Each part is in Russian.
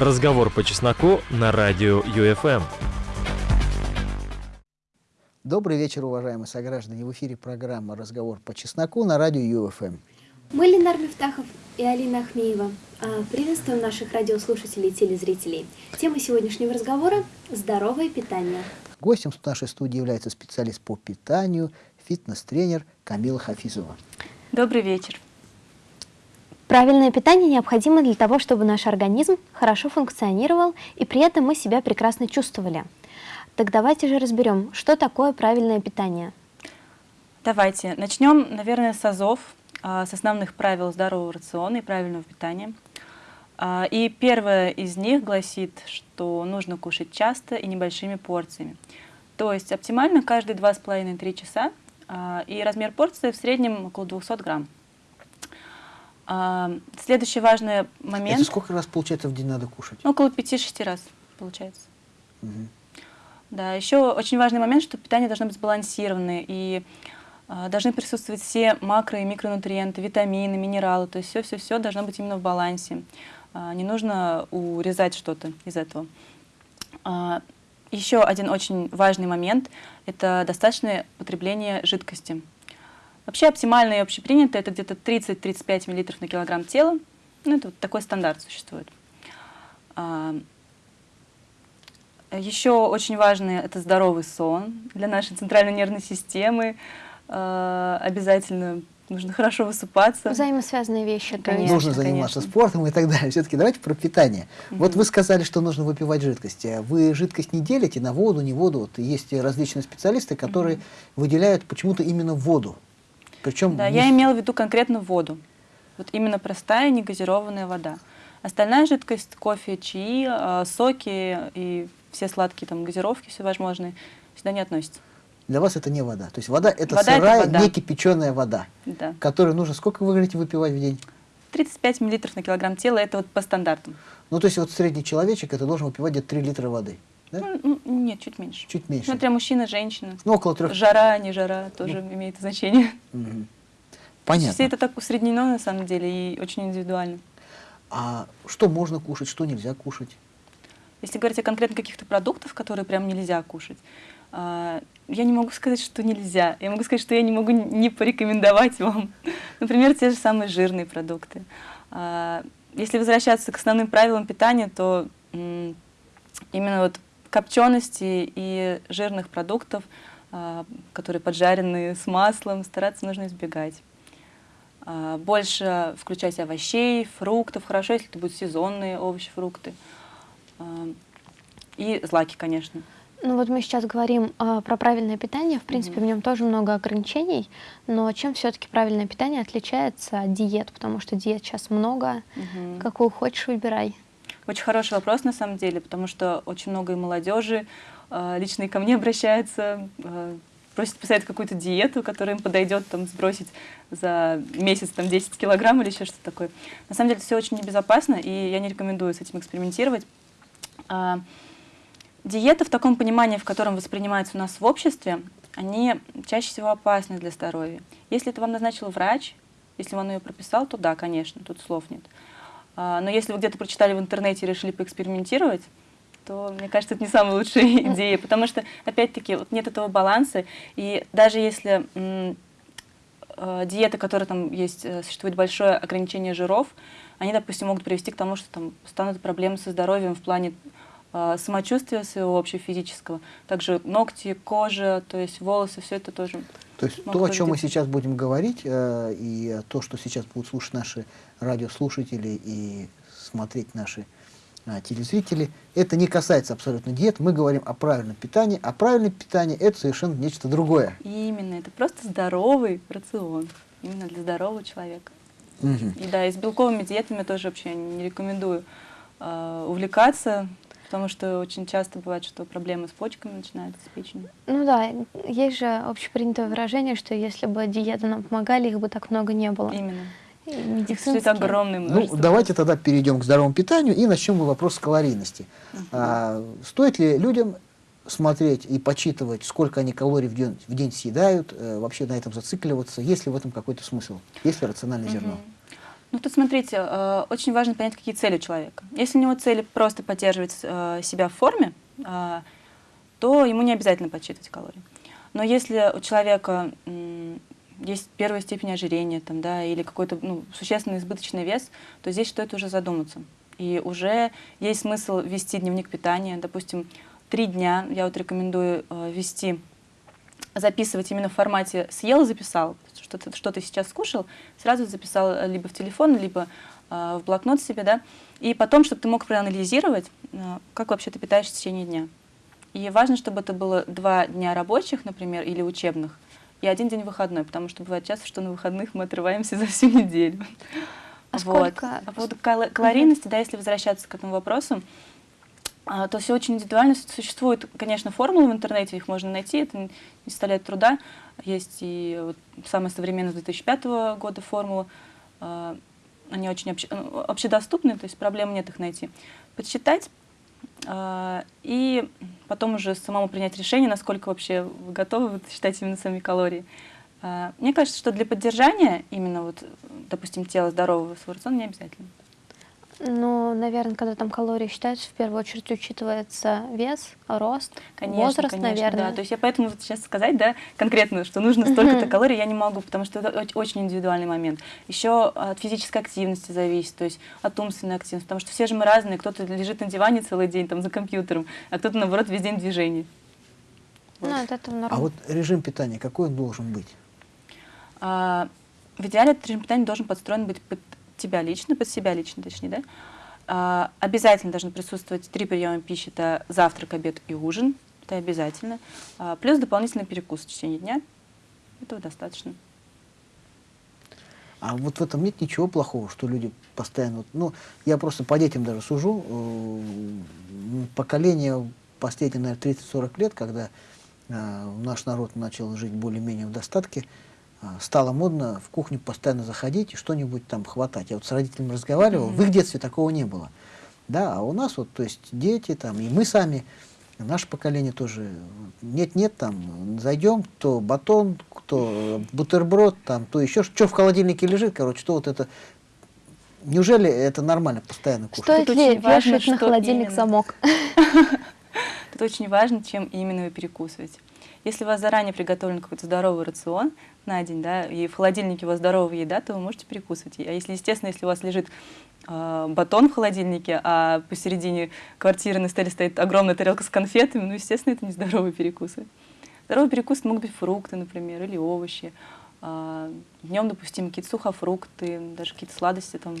Разговор по чесноку на радио ЮФМ. Добрый вечер, уважаемые сограждане. В эфире программа «Разговор по чесноку» на радио ЮФМ. Мы Ленар Мифтахов и Алина Ахмеева. А, приветствуем наших радиослушателей и телезрителей. Тема сегодняшнего разговора – здоровое питание. Гостем нашей студии является специалист по питанию, фитнес-тренер Камила Хафизова. Добрый вечер. Правильное питание необходимо для того, чтобы наш организм хорошо функционировал и при этом мы себя прекрасно чувствовали. Так давайте же разберем, что такое правильное питание. Давайте. Начнем, наверное, с азов, а, с основных правил здорового рациона и правильного питания. А, и первое из них гласит, что нужно кушать часто и небольшими порциями. То есть оптимально каждые 2,5-3 часа, а, и размер порции в среднем около 200 грамм. Следующий важный момент... Это сколько раз, получается, в день надо кушать? Около 5-6 раз, получается. Угу. Да, еще очень важный момент, что питание должно быть сбалансированное, и э, должны присутствовать все макро- и микронутриенты, витамины, минералы, то есть все-все-все должно быть именно в балансе. Э, не нужно урезать что-то из этого. Э, еще один очень важный момент – это достаточное потребление жидкости. Вообще оптимально и общепринято – это где-то 30-35 мл на килограмм тела. Ну, это вот такой стандарт существует. Еще очень важный – это здоровый сон для нашей центральной нервной системы. Э, обязательно нужно хорошо высыпаться. Взаимосвязанные вещи. Конечно, нужно заниматься конечно. спортом и так далее. Все-таки давайте про питание. Угу. Вот вы сказали, что нужно выпивать жидкость. Вы жидкость не делите на воду, не воду. Вот есть различные специалисты, которые угу. выделяют почему-то именно воду. Причем да, я имела в виду конкретно воду. Вот именно простая негазированная вода. Остальная жидкость, кофе, чаи, э, соки и все сладкие там газировки, все возможные, сюда не относятся. Для вас это не вода. То есть вода это вода сырая, это вода. не кипяченая вода, да. которую нужно, сколько вы говорите, выпивать в день? 35 миллилитров на килограмм тела, это вот по стандартам. Ну, то есть вот средний человечек, это должен выпивать где-то 3 литра воды, да? Ну, нет, чуть меньше. Чуть меньше. Смотря мужчина, женщина. Ну, около трех. Жара, не жара, тоже ну. имеет значение. Угу. Понятно. Все это так усреднено, на самом деле, и очень индивидуально. А что можно кушать, что нельзя кушать? Если говорить о конкретно каких-то продуктах, которые прям нельзя кушать, а, я не могу сказать, что нельзя. Я могу сказать, что я не могу не порекомендовать вам. Например, те же самые жирные продукты. А, если возвращаться к основным правилам питания, то именно вот копчености и жирных продуктов, а, которые поджарены с маслом, стараться нужно избегать. Больше включать овощей, фруктов. Хорошо, если это будут сезонные овощи, фрукты. И злаки, конечно. Ну вот мы сейчас говорим э, про правильное питание. В принципе, mm -hmm. в нем тоже много ограничений. Но чем все-таки правильное питание отличается от диет? Потому что диет сейчас много. Mm -hmm. Какую хочешь, выбирай. Очень хороший вопрос на самом деле, потому что очень много и молодежи э, лично и ко мне обращаются, э, просят писать какую-то диету, которая им подойдет там, сбросить за месяц там, 10 килограмм или еще что-то такое. На самом деле все очень небезопасно, и я не рекомендую с этим экспериментировать. А, диеты в таком понимании, в котором воспринимаются у нас в обществе, они чаще всего опасны для здоровья. Если это вам назначил врач, если он ее прописал, то да, конечно, тут слов нет. А, но если вы где-то прочитали в интернете и решили поэкспериментировать, то, мне кажется, это не самая лучшая идея, потому что, опять-таки, вот нет этого баланса, и даже если э, диета, которая там есть, э, существует большое ограничение жиров, они, допустим, могут привести к тому, что там станут проблемы со здоровьем в плане э, самочувствия своего общефизического. Также ногти, кожа, то есть волосы, все это тоже. То есть то, о чем мы сейчас будем говорить, э, и то, что сейчас будут слушать наши радиослушатели и смотреть наши э, телезрители, это не касается абсолютно диет. Мы говорим о правильном питании, а правильное питание – это совершенно нечто другое. Именно, это просто здоровый рацион, именно для здорового человека. Угу. И да, и с белковыми диетами тоже вообще не рекомендую э, увлекаться, потому что очень часто бывает, что проблемы с почками начинаются, с печенью. Ну да, есть же общепринятое выражение, что если бы диеты нам помогали, их бы так много не было. Именно. Медицинские. огромное множество. Ну, давайте тогда перейдем к здоровому питанию и начнем вопрос с калорийности. Uh -huh. а, стоит ли людям смотреть и почитывать, сколько они калорий в день, в день съедают, э, вообще на этом зацикливаться, есть ли в этом какой-то смысл, есть ли рациональное зерно? Ну тут смотрите, э, очень важно понять, какие цели у человека. Если у него цели просто поддерживать э, себя в форме, э, то ему не обязательно подсчитывать калории. Но если у человека есть первая степень ожирения там, да, или какой-то ну, существенный избыточный вес, то здесь стоит уже задуматься. И уже есть смысл вести дневник питания. Допустим, три дня я вот рекомендую э, вести, записывать именно в формате «съел, записал», что ты, что ты сейчас скушал, сразу записал либо в телефон, либо э, в блокнот себе, да, и потом, чтобы ты мог проанализировать, э, как вообще ты питаешься в течение дня. И важно, чтобы это было два дня рабочих, например, или учебных, и один день выходной, потому что бывает часто, что на выходных мы отрываемся за всю неделю. А вот. сколько? А по поводу калорийности, да, если возвращаться к этому вопросу, а, то все очень индивидуально. Существуют, конечно, формулы в интернете, их можно найти, это не составляет труда. Есть и вот самая современная 2005 года формула. А, они очень обще, ну, общедоступны, то есть проблем нет их найти. Подсчитать а, и потом уже самому принять решение, насколько вообще вы готовы вот, считать именно сами калории. А, мне кажется, что для поддержания именно, вот, допустим, тела здорового свой рацион не обязательно. Ну, наверное, когда там калории считаются, в первую очередь учитывается вес, рост, конечно, возраст, конечно, наверное. Да. То есть я поэтому вот сейчас сказать, да, конкретно, что нужно столько-то калорий, я не могу, потому что это очень индивидуальный момент. Еще от физической активности зависит, то есть от умственной активности, потому что все же мы разные, кто-то лежит на диване целый день там за компьютером, а кто-то, наоборот, весь день в движении. Вот. Ну, от этого норм. А вот режим питания, какой он должен быть? А, в идеале этот режим питания должен подстроен быть под тебя лично, под себя лично, точнее, да? А, обязательно должны присутствовать три приема пищи, это завтрак, обед и ужин, это обязательно. А, плюс дополнительный перекус в течение дня, этого достаточно. А вот в этом нет ничего плохого, что люди постоянно... Ну, я просто по детям даже сужу. Э, поколение последние, наверное, 30-40 лет, когда э, наш народ начал жить более-менее в достатке, стало модно в кухню постоянно заходить и что-нибудь там хватать. Я вот с родителями разговаривал, mm -hmm. в их детстве такого не было. Да, а у нас вот, то есть дети там, и мы сами, наше поколение тоже, нет-нет, там, зайдем, то батон, то бутерброд, там, то еще, что в холодильнике лежит, короче, что вот это, неужели это нормально постоянно кушать? Стоит ли вешать на холодильник именно. замок? Это очень важно, чем именно вы перекусываете. Если у вас заранее приготовлен какой-то здоровый рацион на день, да, и в холодильнике у вас здоровая еда, то вы можете перекусывать. А если, естественно, если у вас лежит э, батон в холодильнике, а посередине квартиры на столе стоит огромная тарелка с конфетами, ну, естественно, это не здоровый перекус. Здоровый перекус могут быть фрукты, например, или овощи. Э, днем допустим какие-то сухофрукты, даже какие-то сладости там,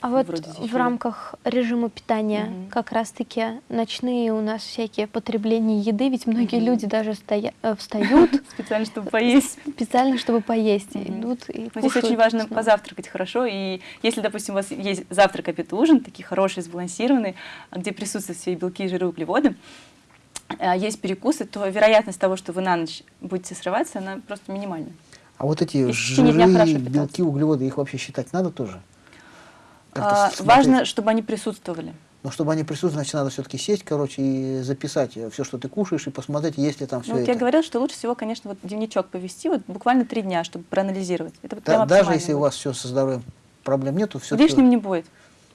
а вот в рамках режима питания угу. как раз-таки ночные у нас всякие потребления еды, ведь многие угу. люди даже стоя, э, встают специально, чтобы поесть. Специально, чтобы поесть, угу. идут и Но Здесь очень важно позавтракать хорошо, и если, допустим, у вас есть завтрак, обед, ужин, такие хорошие, сбалансированные, где присутствуют все белки, жиры, углеводы, а есть перекусы, то вероятность того, что вы на ночь будете срываться, она просто минимальна. А вот эти жиры, белки, углеводы, их вообще считать надо тоже? А, важно, чтобы они присутствовали. Но чтобы они присутствовали, значит, надо все-таки сесть, короче, и записать все, что ты кушаешь, и посмотреть, есть ли там все ну, это. Я говорила, что лучше всего, конечно, вот дневничок повести, вот буквально три дня, чтобы проанализировать. Это да, даже если будет. у вас все со здоровьем проблем нету, все. Лишним не будет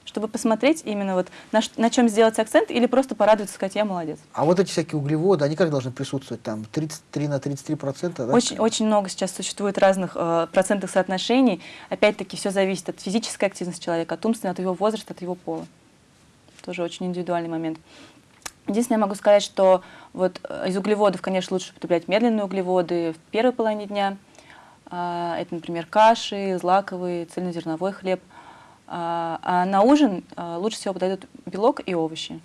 чтобы посмотреть именно вот на, на чем сделать акцент или просто порадоваться, сказать, я молодец. А вот эти всякие углеводы, они как должны присутствовать? Там 33 на 33 процента? Да? Очень, очень много сейчас существует разных э, процентных соотношений. Опять-таки все зависит от физической активности человека, от умственной, от его возраста, от его пола. Тоже очень индивидуальный момент. Единственное, я могу сказать, что вот э, из углеводов, конечно, лучше употреблять медленные углеводы в первой половине дня. Э, это, например, каши, злаковый, цельнозерновой хлеб – а, а на ужин а, лучше всего подойдут белок и овощи.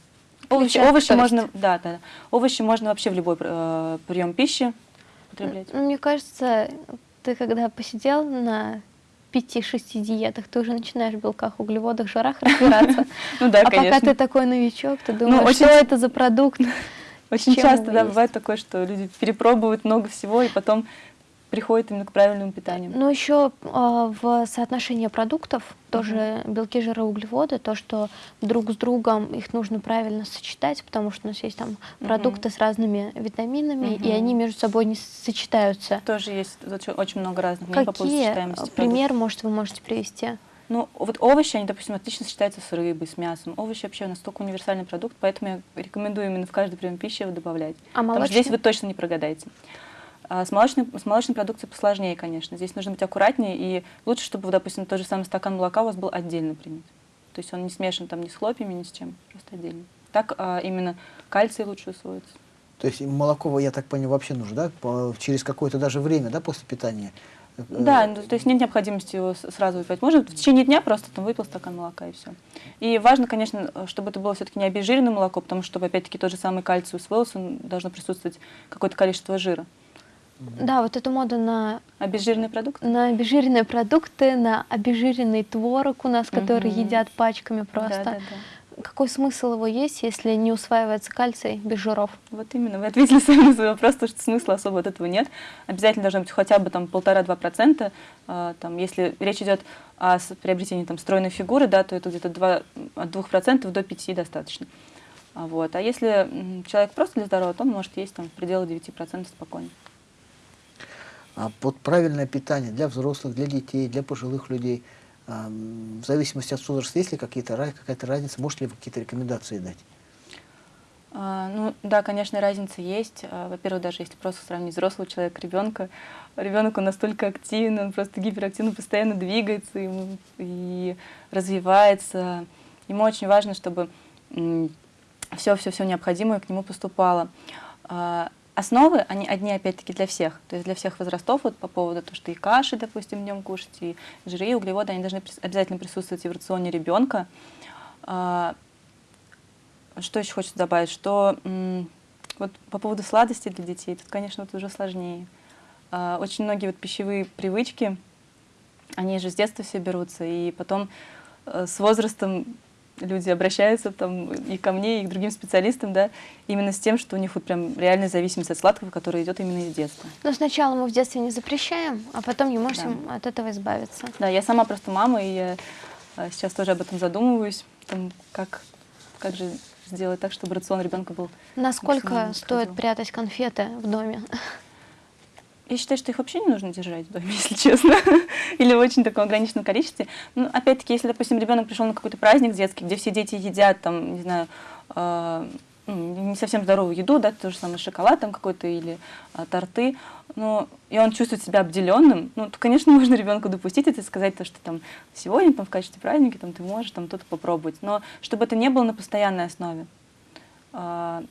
Овощи, овощи можно, да, да, овощи можно вообще в любой э, прием пищи употреблять. Ну, мне кажется, ты когда посидел на пяти-шести диетах, ты уже начинаешь в белках, углеводах, жирах разбираться. Ну да, А пока ты такой новичок, ты думаешь, ну, что это за продукт? Очень часто, да, бывает такое, что люди перепробуют много всего, и потом приходит именно к правильному питанию. Но еще э, в соотношении продуктов тоже uh -huh. белки, жиры, углеводы, то, что друг с другом их нужно правильно сочетать, потому что у нас есть там uh -huh. продукты с разными витаминами, uh -huh. и они между собой не сочетаются. Тоже есть очень много разных Какие по пример, может, вы можете привести? Ну, вот овощи, они, допустим, отлично сочетаются с рыбой, с мясом. Овощи вообще настолько универсальный продукт, поэтому я рекомендую именно в каждый прием пищи его добавлять. А Потому что здесь вы точно не прогадаете. А с, молочной, с молочной продукцией посложнее, конечно. Здесь нужно быть аккуратнее, и лучше, чтобы, допустим, тот же самый стакан молока у вас был отдельно принят. То есть он не смешан там ни с хлопьями, ни с чем, просто отдельно. Так а, именно кальций лучше усвоится. То есть молоко, я так понимаю, вообще нужно, да, по- через какое-то даже время, да, после питания? Э, Да, ну, то есть нет необходимости его сразу выпивать. Можно в течение дня просто там выпил стакан молока и все. И важно, конечно, чтобы это было все-таки не обезжиренное молоко, потому что, чтобы опять-таки тот же самый кальций усвоился, должно присутствовать какое-то количество жира. Да, вот эту моду на, Обезжиренный продукт? на обезжиренные продукты, на обезжиренный творог у нас, который Мгм. едят пачками просто. Да, да, да. Какой смысл его есть, если не усваивается кальций без жиров? Вот именно, вы ответили сами на свой вопрос, то, что смысла особо от этого нет. Обязательно должно быть хотя бы там полтора-два процента. А, Там, если речь идет о приобретении там, стройной фигуры, да, то это где-то два- от двух процентов до пяти достаточно. А, Вот. а если человек просто для здоровья, то он может есть там, в пределах 9% спокойно. А вот правильное питание для взрослых, для детей, для пожилых людей, а, в зависимости от возраста, есть ли какие-то, какая-то разница, можете ли вы какие-то рекомендации дать? А, Ну да, конечно, разница есть. А, Во-первых, даже если просто сравнить взрослого человека, ребенка, ребенок он настолько активный, он просто гиперактивно постоянно двигается ему и развивается. Ему очень важно, чтобы все-все-все необходимое к нему поступало. Основы, они одни опять-таки для всех, то есть для всех возрастов, вот по поводу того, что и каши, допустим, днем кушать, и жиры, и углеводы, они должны обязательно присутствовать и в рационе ребенка. А, что еще хочется добавить? Что вот по поводу сладостей для детей, тут, конечно, вот уже сложнее. А, очень многие вот пищевые привычки, они же с детства все берутся, и потом э, с возрастом люди обращаются там и ко мне, и к другим специалистам, да, именно с тем, что у них вот прям реальная зависимость от сладкого, которая идет именно из детства. Но сначала мы в детстве не запрещаем, а потом не можем от этого избавиться. Да, я сама просто мама, и я э, сейчас тоже об этом задумываюсь, там, как, как же сделать так, чтобы рацион ребенка был Насколько стоит прятать конфеты в доме? Я считаю, что их вообще не нужно держать в доме, если честно, или в очень таком ограниченном количестве. Ну, опять-таки, если, допустим, ребенок пришел на какой-то праздник детский, где все дети едят, там, не знаю, э, ну, не совсем здоровую еду, да, то же самое шоколад там какой-то или а, торты, но и он чувствует себя обделенным, ну, то, конечно, можно ребенку допустить это и сказать, то, что там сегодня там, в качестве праздника там, ты можешь там что-то попробовать, но чтобы это не было на постоянной основе. А,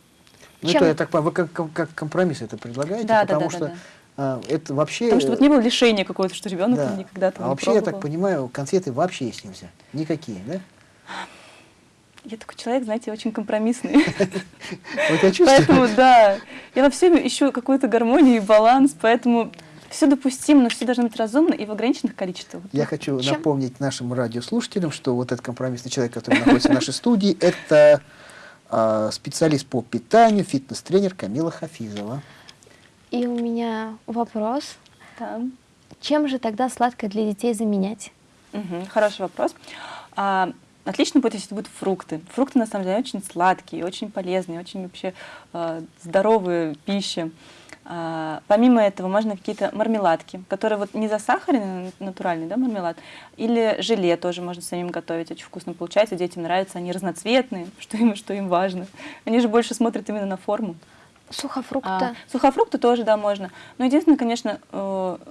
Ну, Чем- это, я так понимаю, вы как, как- компромисс это предлагаете, Да, да, потому да, что да, да. А, это вообще... Потому что вот не было лишения какого-то, что ребенок да. там никогда там А не вообще, я так пробовал. понимаю, конфеты вообще есть нельзя. Никакие, да? Я такой человек, знаете, очень компромиссный. Вот я чувствую. Поэтому, да, я во всем ищу какую-то гармонию и баланс, поэтому все допустимо, но все должно быть разумно и в ограниченных количествах. Я хочу Чем- напомнить нашим радиослушателям, что вот этот компромиссный человек, который находится в нашей студии, это а, специалист по питанию, фитнес-тренер Камила Хафизова. И у меня вопрос. Да. Чем же тогда сладкое для детей заменять? Мгм, Хороший вопрос. А, Отлично будет, если это будут фрукты. Фрукты, на самом деле, очень сладкие, очень полезные, очень вообще э, здоровые пищи. А, помимо этого, можно какие-то мармеладки, которые вот не засахаренные, натуральный да, мармелад, или желе тоже можно самим готовить, очень вкусно получается, детям нравится, они разноцветные, что им, что им важно. Они же больше смотрят именно на форму. Сухофрукты. А, сухофрукты тоже, да, можно. Но единственное, конечно,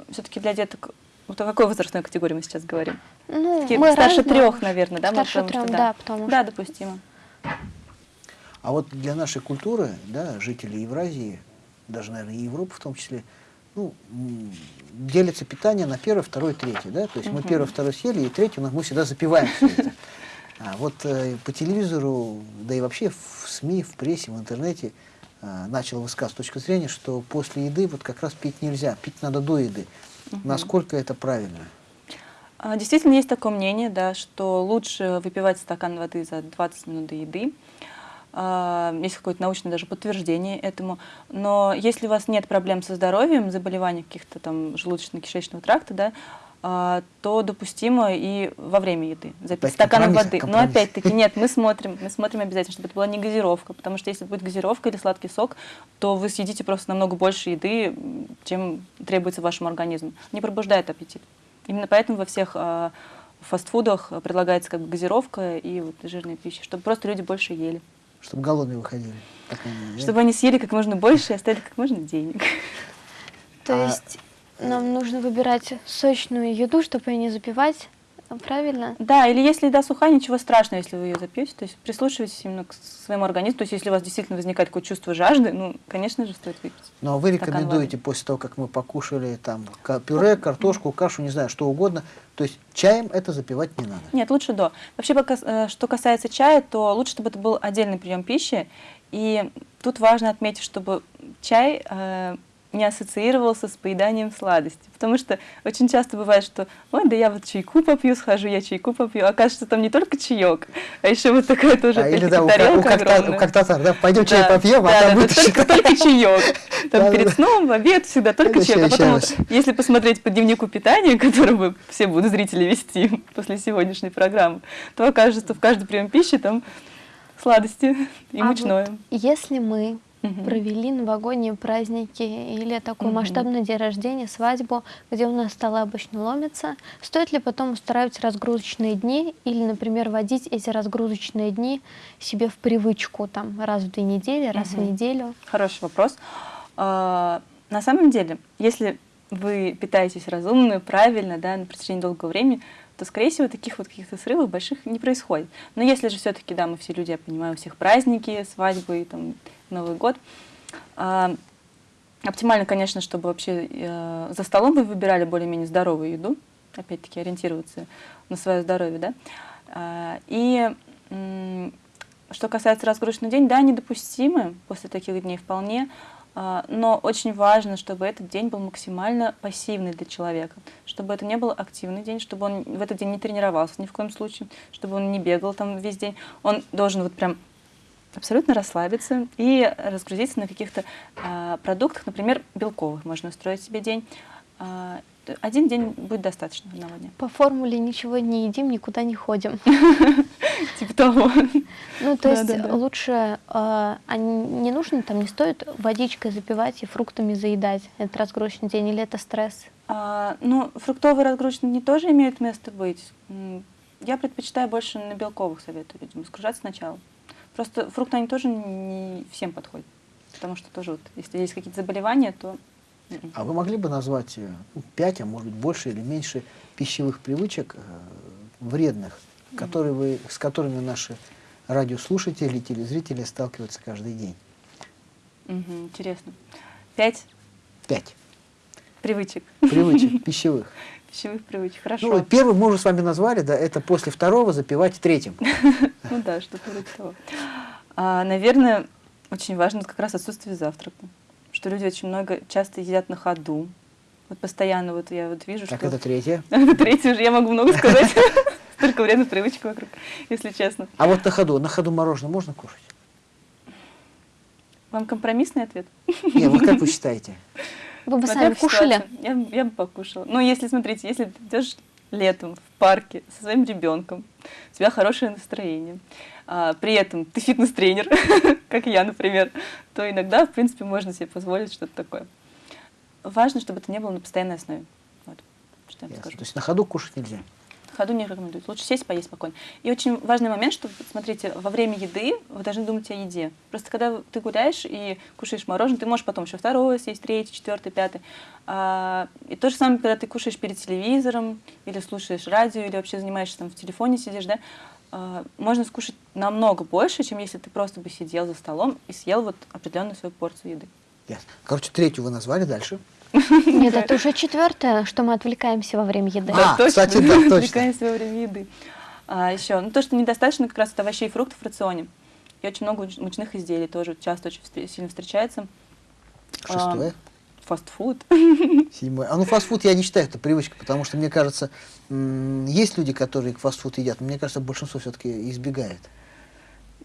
все-таки для деток, вот о какой возрастной категории мы сейчас говорим? ну, Такие мы старше разные. трех, наверное, да? Старше потому что трех, да, потому что... Да, допустимо. А вот для нашей культуры, да, жителей Евразии, даже, наверное, и Европы в том числе, ну, делится питание на первое, второе, третье, да, то есть мы Мгм. первое, второе съели, и третье у нас мы всегда запиваем всё это. А вот э, по телевизору, да и вообще в СМИ, в прессе, в интернете э, начал высказывать точку зрения, что после еды вот как раз пить нельзя, пить надо до еды. Насколько это правильно? А, Действительно, есть такое мнение, да, что лучше выпивать стакан воды за 20 минут до еды. А, Есть какое-то научное даже подтверждение этому. Но если у вас нет проблем со здоровьем, заболеваний каких-то там желудочно-кишечного тракта, да, то допустимо и во время еды запить стаканом компромисс, воды. Но опять-таки нет, мы смотрим, мы смотрим обязательно, чтобы это была не газировка, потому что если будет газировка или сладкий сок, то вы съедите просто намного больше еды, чем требуется вашему организму. Не пробуждает аппетит. Именно поэтому во всех а, фастфудах предлагается как бы газировка и вот жирная пища, чтобы просто люди больше ели. Чтобы голодные выходили. так они, да? Чтобы они съели как можно больше и оставили как можно денег. То А- есть нам нужно выбирать сочную еду, чтобы ее не запивать, правильно? Да, или если еда сухая, ничего страшного, если вы ее запьете. То есть прислушивайтесь именно к своему организму. То есть если у вас действительно возникает какое-то чувство жажды, ну, конечно же, стоит выпить. Ну, а вы рекомендуете после того, как мы покушали там пюре, картошку, кашу, не знаю, что угодно, то есть чаем это запивать не надо? Нет, лучше до. Вообще, пока, э, что касается чая, то лучше, чтобы это был отдельный прием пищи. И тут важно отметить, чтобы чай э, не ассоциировался с поеданием сладости. Потому что очень часто бывает, что ой, да я вот чайку попью, схожу, я чайку попью. Оказывается, там не только чаек, а еще вот такая тоже А, или да, у, у, огромная. у как татар, да, пойдем чай Да, попьем, да, а там да, будет да, только, только чаек. Там Да, перед да. сном, в обед всегда только чаек. А потом, вот, если посмотреть по дневнику питания, который вы все будут зрители вести после сегодняшней программы, то окажется, что в каждый прием пищи там сладости и А мучное. вот если мы Мгм. провели новогодние праздники или такой Мгм. масштабный день рождения, свадьбу, где у нас столы обычно ломятся, стоит ли потом устраивать разгрузочные дни или, например, вводить эти разгрузочные дни себе в привычку там раз в две недели, раз в Мгм. неделю? Хороший вопрос. А, На самом деле, если вы питаетесь разумно, правильно, да, на протяжении долгого времени, то, скорее всего, таких вот каких-то срывов больших не происходит. Но если же все-таки, да, мы все люди, я понимаю, у всех праздники, свадьбы, там, Новый год, а, оптимально, конечно, чтобы вообще э, за столом вы выбирали более-менее здоровую еду, опять-таки ориентироваться на свое здоровье, да. А, И м, что касается разгрузочный день, да, недопустимы после таких дней вполне, но очень важно, чтобы этот день был максимально пассивный для человека, чтобы это не был активный день, чтобы он в этот день не тренировался ни в коем случае, чтобы он не бегал там весь день. Он должен вот прям абсолютно расслабиться и разгрузиться на каких-то а, продуктах, например, белковых. Можно устроить себе день. А, т- один день будет достаточно одного дня. По формуле ничего не едим, никуда не ходим. Типа того. Ну, то есть лучше, э, а не нужно, там не стоит водичкой запивать и фруктами заедать этот разгрузочный день, или это стресс? А, ну, фруктовые разгрузочные дни тоже имеют место быть. Я предпочитаю больше на белковых советую людям разгружаться сначала. Просто фрукты, они тоже не всем подходят. Потому что тоже вот, если есть какие-то заболевания, то... м-м. А вы могли бы назвать э, ну, пять, а может быть больше или меньше пищевых привычек э, вредных, которые вы, с которыми наши радиослушатели, телезрители сталкиваются каждый день? Мгм, интересно. Пять Пять привычек, привычек пищевых. пищевых привычек. Хорошо. Ну, первый мы уже с вами назвали, да, это после второго запивать третьим. Ну да, что-то вроде того. А, наверное, очень важно как раз отсутствие завтрака. Что люди очень много, часто едят на ходу. Вот постоянно вот я вот вижу, Так, что... это третье. Это третий уже, я могу много сказать. Столько вредных привычек вокруг, если честно. А вот на ходу, на ходу мороженое можно кушать? Вам компромиссный ответ? Не, вот как вы считаете? Вы бы Смотря сами кушали? Я, бы покушала. Ну, если, смотрите, если ты идешь летом в парке со своим ребенком, у тебя хорошее настроение, а, при этом ты фитнес-тренер, как я, например, то иногда, в принципе, можно себе позволить что-то такое. Важно, чтобы это не было на постоянной основе. Вот, что я вам Ясно. скажу. То есть на ходу кушать нельзя. Ходу не рекомендуют. Лучше сесть, поесть спокойно. И очень важный момент, что, смотрите, во время еды вы должны думать о еде. Просто когда ты гуляешь и кушаешь мороженое, ты можешь потом еще второе съесть, третье, четвертое, пятое. А, и то же самое, когда ты кушаешь перед телевизором, или слушаешь радио, или вообще занимаешься там в телефоне сидишь, да, а, можно скушать намного больше, чем если ты просто бы сидел за столом и съел вот определенную свою порцию еды. Ясно. Короче, третью вы назвали дальше. Нет, это уже четвертое, что мы отвлекаемся во время еды. А, кстати, да, точно. Отвлекаемся во время еды. А, еще, ну то, что недостаточно как раз от овощей и фруктов в рационе. И очень много муч- мучных изделий тоже часто очень встр- сильно встречается. Шестое. А, Фастфуд. Седьмое. А ну фастфуд я не считаю это привычкой, потому что мне кажется, есть люди, которые фастфуд едят, но мне кажется, большинство все-таки избегает.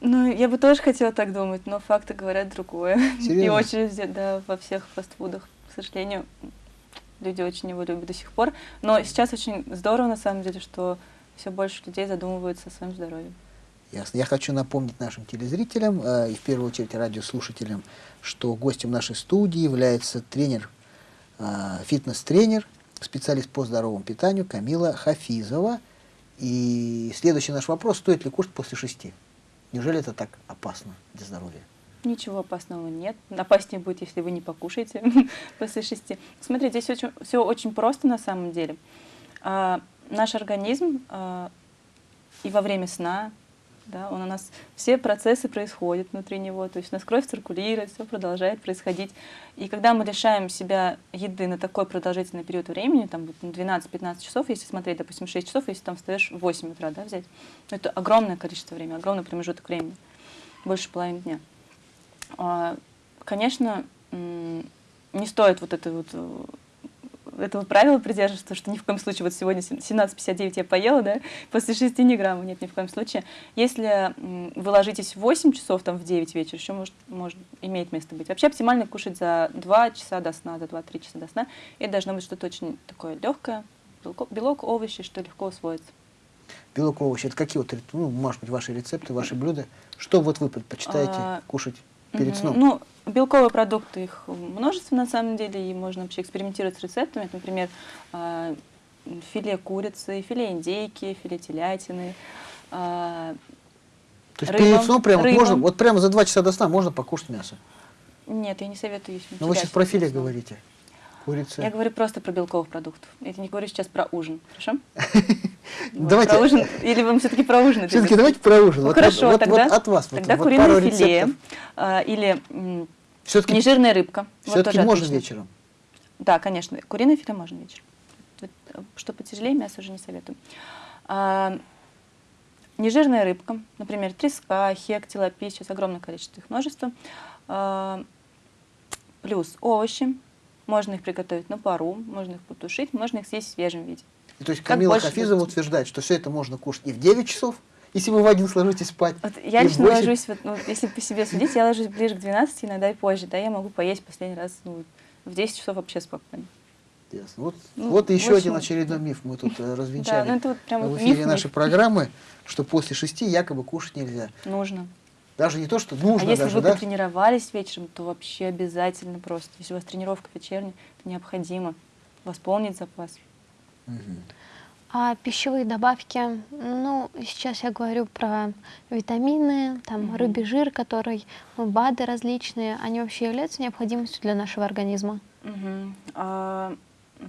Ну, я бы тоже хотела так думать, но факты говорят другое. И Серьезно? очереди, да, во всех фастфудах, к сожалению, люди очень его любят до сих пор. Но сейчас очень здорово, на самом деле, что все больше людей задумываются о своем здоровье. Ясно. Я хочу напомнить нашим телезрителям э, и в первую очередь радиослушателям, что гостем нашей студии является тренер, э, фитнес-тренер, специалист по здоровому питанию Камила Хафизова. И следующий наш вопрос, стоит ли кушать после шести? Неужели это так опасно для здоровья? Ничего опасного нет. Опаснее будет, если вы не покушаете после шести. Смотрите, здесь очень, все очень просто на самом деле. А, наш организм а, и во время сна, да, он у нас все процессы происходят внутри него, то есть у нас кровь циркулирует, все продолжает происходить. И когда мы лишаем себя еды на такой продолжительный период времени, там 12-15 часов, если смотреть, допустим, 6 часов, если там встаешь в 8 утра, да, взять, это огромное количество времени, огромный промежуток времени, больше половины дня. А, конечно, не стоит вот это вот этого правила придерживаться, что ни в коем случае, вот сегодня 17.59 я поела, да, после 6 не грамма, нет, ни в коем случае. Если вы ложитесь в 8 часов, там, в 9 вечера, еще может, может, имеет место быть. Вообще оптимально кушать за 2 часа до сна, за 2-3 часа до сна. Это должно быть что-то очень такое легкое, белок, белок, овощи, что легко усвоится. Белок, овощи, это какие вот, ну, может быть, ваши рецепты, ваши блюда? Что вот вы предпочитаете а, кушать перед сном? Ну, белковые продукты, их множество на самом деле, и можно вообще экспериментировать с рецептами. Это, например, а, филе курицы, филе индейки, филе телятины. А, То есть рыба, перед сном прямо рыба. можно, вот прямо за два часа до сна можно покушать мясо? Нет, я не советую есть Но вы сейчас про филе говорите. Курица. Я говорю просто про белковых продуктов. Я не говорю сейчас про ужин, хорошо? Давайте. Про ужин, или вам все-таки про ужин? Все-таки давайте про ужин. Ну, хорошо, тогда, от вас. Тогда куриное филе а, или нежирная рыбка. Все-таки можно вечером? Да, конечно. Куриное филе можно вечером. Что потяжелее, мясо уже не советую. А, нежирная рыбка, например, треска, хек, тилапи, сейчас огромное количество их множество. А, плюс овощи, можно их приготовить на пару, можно их потушить, можно их съесть в свежем виде. И, то есть Камила Хафизова утверждает, что все это можно кушать и в 9 часов, если вы в один сложитесь спать. Вот я лично ложусь, вот, ну, если по себе судить, я ложусь ближе к 12, иногда и позже. Да, я могу поесть последний раз ну, в 10 часов вообще спокойно. Ясно. Вот, ну, вот еще один очередной миф мы тут э, развенчали да, ну, это вот прям в эфире миф, нашей миф. программы, что после шести якобы кушать нельзя. Нужно. Даже не то, что нужно. А если даже, вы да? потренировались вечером, то вообще обязательно просто. Если у вас тренировка вечерняя, то необходимо восполнить запас. Угу. А пищевые добавки, ну, сейчас я говорю про витамины, там, угу. рыбий жир, который, ну, БАДы различные, они вообще являются необходимостью для нашего организма? Угу. А,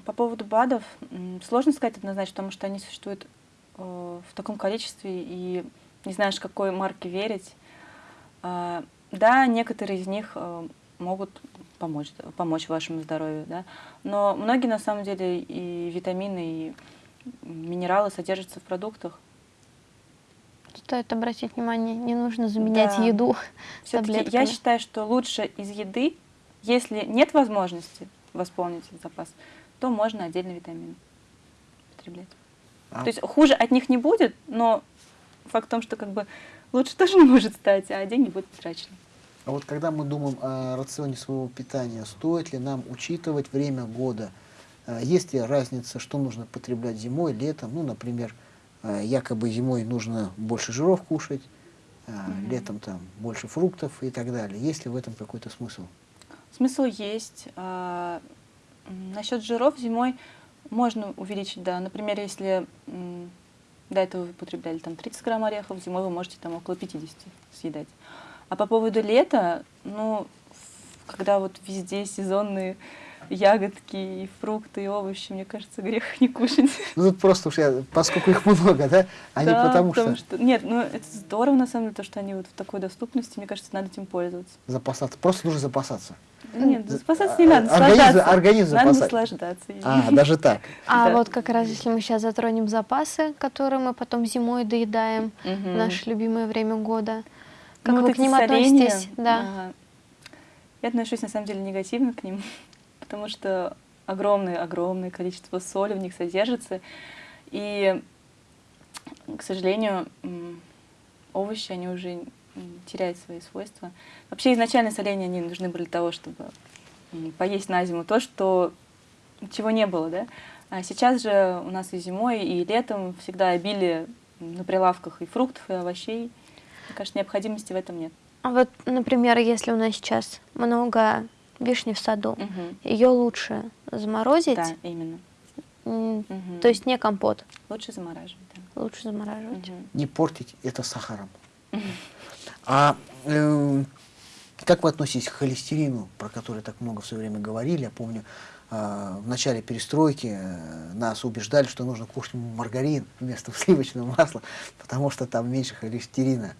по поводу БАДов, сложно сказать однозначно, потому что они существуют э, в таком количестве, и не знаешь, какой марке верить. А, да, некоторые из них а, могут помочь, помочь вашему здоровью, да, но многие на самом деле и витамины, и минералы содержатся в продуктах. Стоит обратить внимание, не нужно заменять да. еду таблетками. Я считаю, что лучше из еды, если нет возможности восполнить этот запас, то можно отдельно витамины потреблять. А. То есть хуже от них не будет, но факт в том, что как бы лучше тоже не может стать, а деньги будут потрачены. А вот когда мы думаем о рационе своего питания, стоит ли нам учитывать время года? А, есть ли разница, что нужно потреблять зимой, летом? Ну, например, а, якобы зимой нужно больше жиров кушать, mm -hmm. летом там больше фруктов и так далее. Есть ли в этом какой-то смысл? Смысл есть. Насчет жиров зимой можно увеличить, да. Например, если до этого вы потребляли там 30 грамм орехов, зимой вы можете там около 50 съедать. А по поводу лета, ну, когда вот везде сезонные ягодки, и фрукты, и овощи, мне кажется, грех не кушать. Ну, тут просто уж я, поскольку их много, да, а да, не потому, потому что... что... Нет, ну, это здорово, на самом деле, то, что они вот в такой доступности, мне кажется, надо этим пользоваться. Запасаться, просто нужно запасаться. Нет, запасаться не надо, наслаждаться. Организм Надо наслаждаться. А, даже так. А вот как раз, если мы сейчас затронем запасы, которые мы потом зимой доедаем, в наше любимое время года, как ну, вы к ним относитесь? Да. Я отношусь, на самом деле, негативно к ним, потому что огромное-огромное количество соли в них содержится. И, к сожалению, овощи, они уже теряют свои свойства. Вообще изначально соления они нужны были для того, чтобы поесть на зиму то, что чего не было, да. А сейчас же у нас и зимой, и летом всегда обилие на прилавках и фруктов, и овощей. Мне кажется, необходимости в этом нет. А вот, например, если у нас сейчас много вишни в саду, угу. ее лучше заморозить? Да, именно. Угу. То есть не компот? Лучше замораживать, да. Лучше замораживать. Мгм. не портить это сахаром. А э, как вы относитесь к холестерину, про который так много все время говорили? Я помню, э, в начале перестройки э, нас убеждали, что нужно кушать маргарин вместо сливочного масла, потому что там меньше холестерина.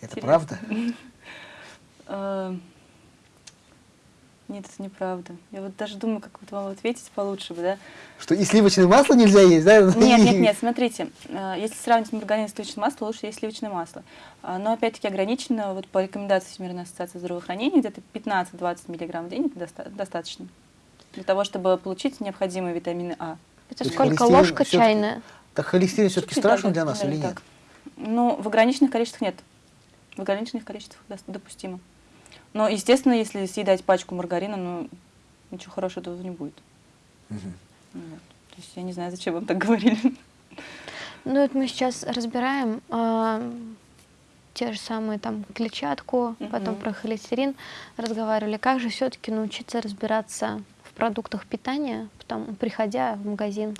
Это правда? Нет, это неправда. Я вот даже думаю, как вот вам ответить получше бы, да? Что и сливочное масло нельзя есть, да? Нет, нет, нет, смотрите, э, если сравнивать маргарин и сливочное масло, лучше есть сливочное масло. А, Но опять-таки ограничено, вот по рекомендации Всемирной ассоциации здравоохранения, где-то 15-20 миллиграмм в день это доста- достаточно для того, чтобы получить необходимые витамины А. Это То сколько? Ложка чайная? Так холестерин все-таки страшен да, для нас или нет? Ну, в ограниченных количествах нет. В ограниченных количествах допустимо. Но, естественно, если съедать пачку маргарина, ну, ничего хорошего тут не будет. Вот. То есть я не знаю, зачем вам так говорили. Ну, это мы сейчас разбираем а, те же самые там клетчатку, потом Мгм. про холестерин разговаривали. Как же все-таки научиться разбираться в продуктах питания, потом, приходя в магазин?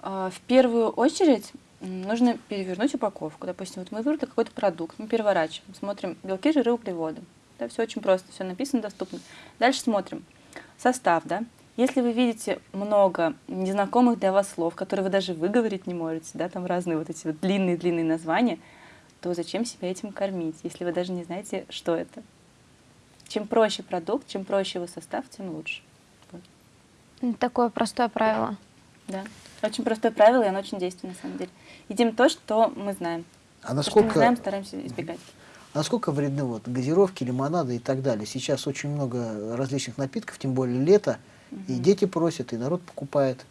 А, В первую очередь нужно перевернуть упаковку. Допустим, вот мы выбрали какой-то продукт, мы переворачиваем, смотрим белки, жиры, углеводы. Да, все очень просто, все написано, доступно. Дальше смотрим состав, да. Если вы видите много незнакомых для вас слов, которые вы даже выговорить не можете, да, там разные вот эти вот длинные-длинные названия, то зачем себя этим кормить, если вы даже не знаете, что это? Чем проще продукт, чем проще его состав, тем лучше. Вот. Такое простое правило. Да. Очень простое правило, и оно очень действенное, на самом деле. Едим то, что мы знаем. А То, что насколько, знаем, стараемся избегать. а насколько вредны вот газировки, лимонады и так далее? Сейчас очень много различных напитков, тем более лето, и Мгм. дети просят, и народ покупает.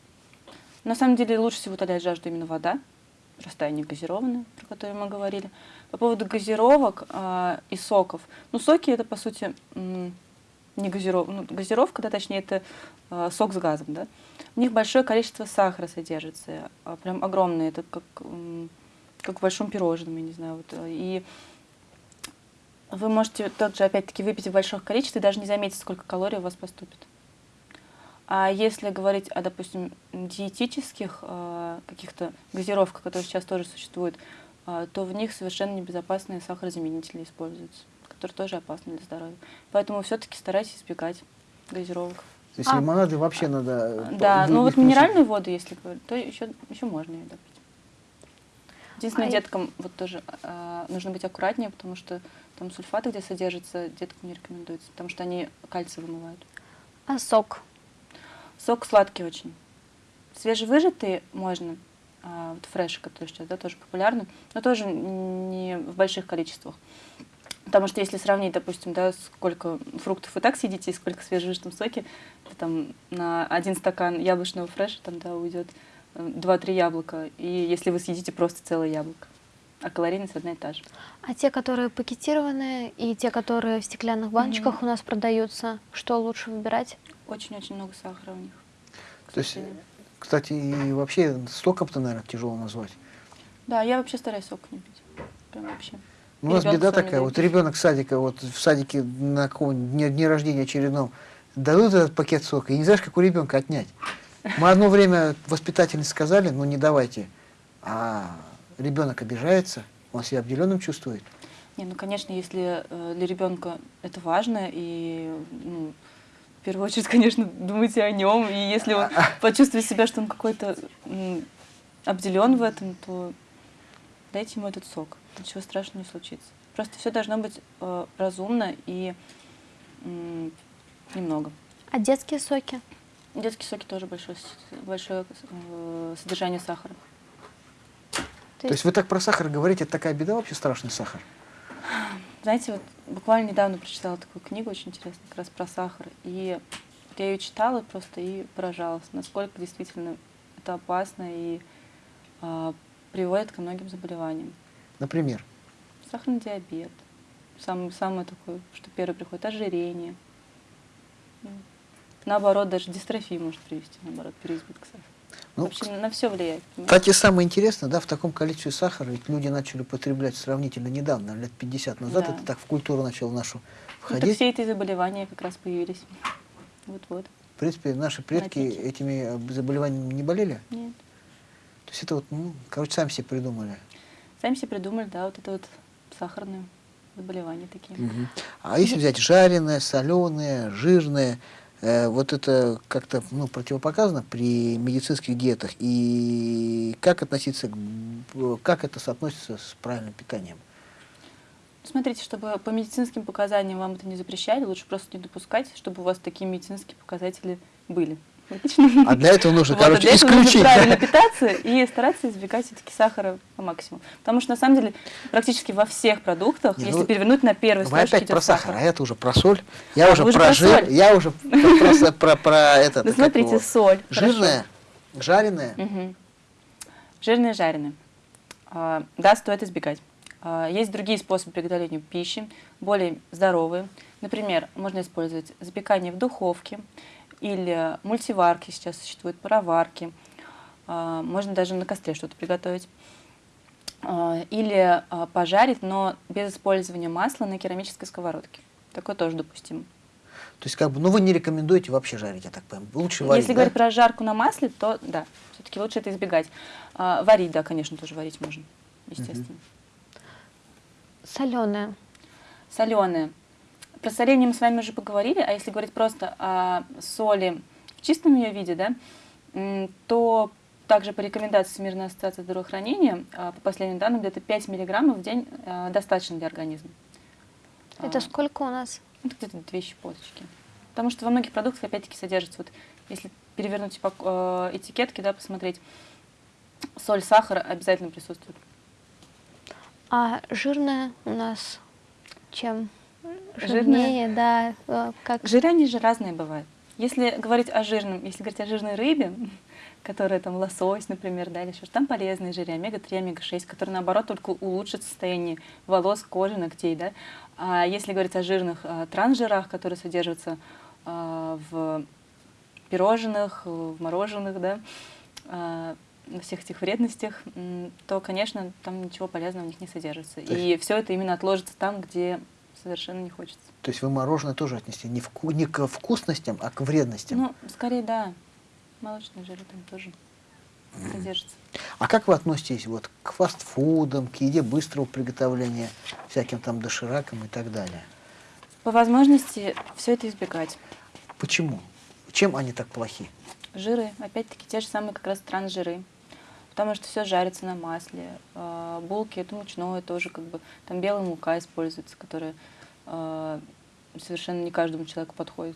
На самом деле лучше всего утоляет жажду именно вода, простая, не газированная, про которую мы говорили. По поводу газировок а, и соков. Ну, соки это, по сути, не газиров... ну, газировка, да, точнее, это а, сок с газом, да. В них большое количество сахара содержится, а, прям огромное, это как, как в большом пирожном, я не знаю. Вот, а, и вы можете тот же, опять-таки, выпить в больших количествах и даже не заметить, сколько калорий у вас поступит. А если говорить о, допустим, диетических э, каких-то газировках, которые сейчас тоже существуют, э, то в них совершенно небезопасные сахарозаменители используются, которые тоже опасны для здоровья. Поэтому все-таки старайтесь избегать газировок. То есть А. лимонады вообще надо... э, Да, ну вот минеральную воду, если говорить, то еще, еще можно ее допить. Единственное, А и- деткам вот тоже э, нужно быть аккуратнее, потому что там сульфаты, где содержатся, деткам не рекомендуется, потому что они кальций вымывают. А сок? Сок сладкий очень. Свежевыжатый можно, а, вот фреши, которые сейчас да, тоже популярны, но тоже не в больших количествах. Потому что если сравнить, допустим, да, сколько фруктов вы так съедите и сколько в свежевыжатом соке, то там на один стакан яблочного фреша там, да, уйдет 2-3 яблока. И если вы съедите просто целое яблоко. А калорийность одна и та же. А те, которые пакетированные, и те, которые в стеклянных баночках у нас продаются, что лучше выбирать? Очень-очень много сахара у них. То есть, кстати, и вообще соком-то, наверное, тяжело назвать. Да, я вообще стараюсь сок не пить. Прям вообще. У нас беда такая, вот ребенок садика, вот в садике на каком дне, дне рождения очередном дадут этот пакет сока, и не знаешь, как у ребенка отнять. Мы одно время воспитательницы сказали, ну не давайте, а ребенок обижается, он себя обделенным чувствует. Не, ну, конечно, если э, для ребенка это важно, и ну, в первую очередь, конечно, думайте о нем, и если он почувствует себя, что он какой-то обделен в этом, то дайте ему этот сок. Ничего страшного не случится. Просто все должно быть э, разумно и м, немного. А детские соки? Детские соки тоже большое, большое э, содержание сахара. То есть вы так про сахар говорите, это такая беда вообще страшный сахар. Знаете, вот буквально недавно прочитала такую книгу очень интересную, как раз про сахар. И вот я ее читала просто и поражалась, насколько действительно это опасно и а, приводит ко многим заболеваниям. Например, Сахарный диабет. Самое, самое такое, что первое приходит, ожирение. М. Наоборот, даже дистрофия может привести, наоборот, переизбыток сахара. Ну, Вообще на все влияет. кстати, самое интересное, да, в таком количестве сахара ведь люди начали употреблять сравнительно недавно, лет 50 назад, Да. это так в культуру начало нашу Ну, так входить. все эти заболевания как раз появились. Вот-вот. В принципе, наши предки Напитки. этими заболеваниями не болели. Нет. То есть это вот, ну, короче, сами себе придумали. Сами себе придумали, да, вот это вот сахарные заболевания такие. Мгм. А если взять жареное, соленое, жирное, э, вот это как-то ну, противопоказано при медицинских диетах. И как относиться, к, б- как это соотносится с правильным питанием? Смотрите, чтобы по медицинским показаниям вам это не запрещали, лучше просто не допускать, чтобы у вас такие медицинские показатели были. А для этого нужно, Вот, а короче, для этого нужно исключить. правильно питаться и стараться избегать все-таки сахара по максимуму. Потому что на самом деле практически во всех продуктах, Не, если ну, перевернуть на первой Вы строчке опять про сахар, а это уже про соль. Я А, уже про жир, я уже про, про- про- это. Ну смотрите, соль. жареное. Мгм. Жирные, жареные. А, Да, стоит избегать. А, Есть другие способы приготовления пищи, более здоровые. Например, можно использовать запекание в духовке или мультиварки, сейчас существуют пароварки. А, Можно даже на костре что-то приготовить. А, Или а, пожарить, но без использования масла на керамической сковородке. Такое тоже допустимо. То есть, как бы, ну вы не рекомендуете вообще жарить, я так понимаю. Лучше варить, Если да? говорить про жарку на масле, то да, все-таки лучше это избегать. А, Варить, да, конечно, тоже варить можно, естественно. Соленое. Соленые. Про соление мы с вами уже поговорили, а если говорить просто о соли в чистом ее виде, да, то также по рекомендации Всемирной ассоциации здравоохранения, а, по последним данным, где-то 5 миллиграммов в день а, достаточно для организма. Это А, сколько у нас? Это где-то две щепоточки. Потому что во многих продуктах опять-таки содержится, вот если перевернуть э, этикетки, да, посмотреть, соль, сахар обязательно присутствует. А жирное у нас чем? Жирнее, да. э, Как Жиры, они же разные бывают. Если говорить о жирном, если говорить о жирной рыбе, которая там лосось, например, да, или еще, что, там полезные жиры, омега-3, омега-6, которые, наоборот, только улучшат состояние волос, кожи, ногтей, да. А если говорить о жирных а, трансжирах, которые содержатся а, в пирожных, в мороженых, да, а, на всех этих вредностях, то, конечно, там ничего полезного в них не содержится. И все это именно отложится там, где совершенно не хочется. То есть вы мороженое тоже отнести не, вку- не к вкусностям, а к вредностям. Ну, скорее, да. Молочные жиры там тоже содержатся. А как вы относитесь вот к фастфудам, к еде быстрого приготовления, всяким там доширакам и так далее? По возможности все это избегать. Почему? Чем они так плохи? Жиры, опять-таки, те же самые как раз трансжиры. Потому что все жарится на масле. А, Булки, это мучное тоже, как бы, там белая мука используется, которая совершенно не каждому человеку подходит.